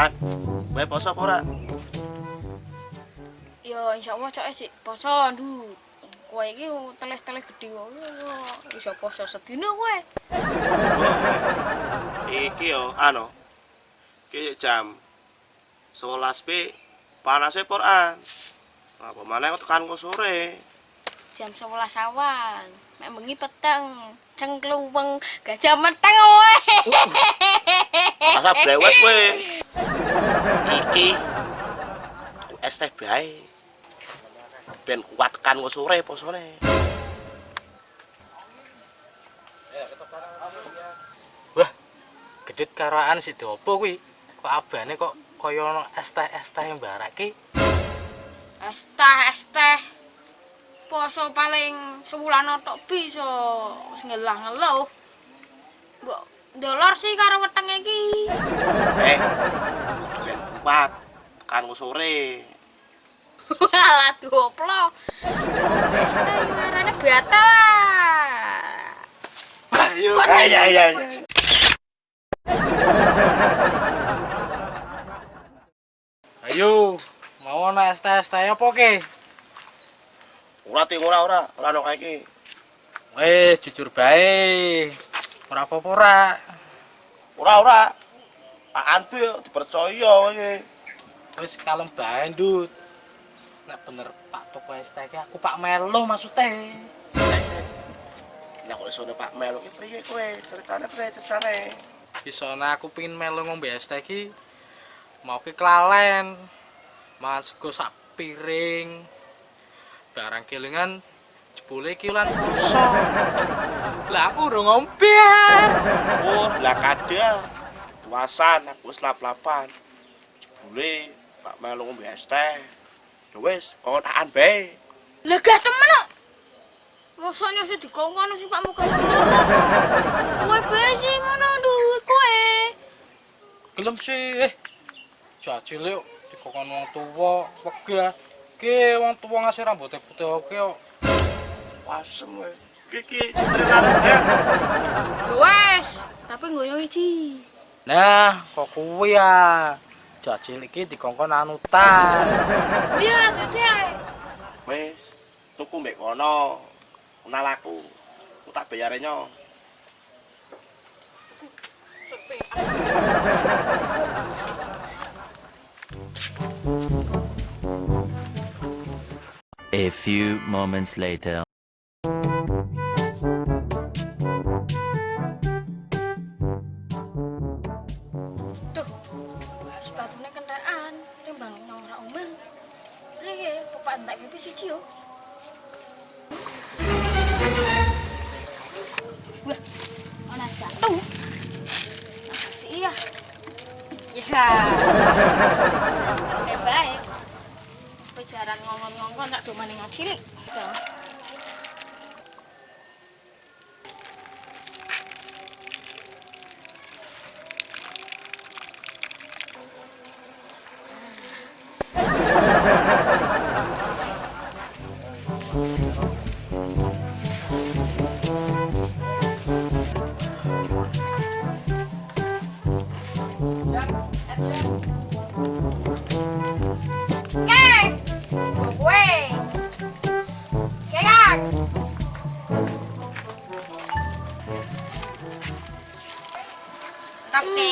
An, kowe poso apa ora? Ya insyaallah cok sik poso ndu. Kowe iki teles-teles gedhe kok. Iso poso sedina kowe. Iki yo anu. Iki jam 11 p panase poran. Apa maneh kok tekan kok sore. Jam 11 awan. Mek bengi peteng. Cengkluweng gajah meteng kowe. Masa brewes kowe. Iki aku es teh bae. Ben kuat tekan kok sore posone. Wah, gedit karaan si Dopo kuwi. Kok abane kok kaya es teh es teh mbarak ki. Es teh, es teh. Poso paling sewulan tok bisa wis ngelah-ngeluh. Mbok ndolor sih karo wetenge iki. Eh. Ben kuat kok sore. Alah doplo. Es teh ngarane bata. Ayo. Ayo ayo. Ayo, ono es teh es teh apa ki? Ora ting ora ora, ora ono kae iki. Wes jujur bae. Ora apa-apa ora. Ora ora. Apaan be dipercaya kowe. Wis kalem bae, Ndut. Nek bener Pak toko es teh ki aku Pak Melo maksudnya. Lah kok iso Pak Melo ki priye kowe? Ceritane priye ceritane? Isone aku pengin melu ngombe es teh ki. Mau ki kelalen. Mangan sego sak piring. Barang kelingan jebule ki lan poso. Lah aku udah ngombe. Oh, lah kada. Puasan aku wis lap-lapan. Jebule Pak Melo ngombe es teh. Ya wis, konaan bae. Lah gak temen kok. Mosoknya sih dikongkon sih Pak Muka lurut. Kowe bae sih ngono kowe. Gelem sih. Eh. Jaji lek dikokon wong tuwa, wegah. Ki wong tuwa ngasih rambutnya putih oke kok. Wasem kowe. Iki ceritane ya. Wes, tapi ngoyo iki. Nah, kok kuwi ya. Jaji iki dikongkon anutan. Iya, Dede. Wis, tuku mbek kono. Kenal aku. Aku tak bayare nyo. A few moments later. Duh, kendaraan, umel. Bapak entak gitu sih cio. Wah, onas sepatu Makasih ya. Ya jaran ngongon-ngongon tak do maning cilik. Ha ha ha. Tapi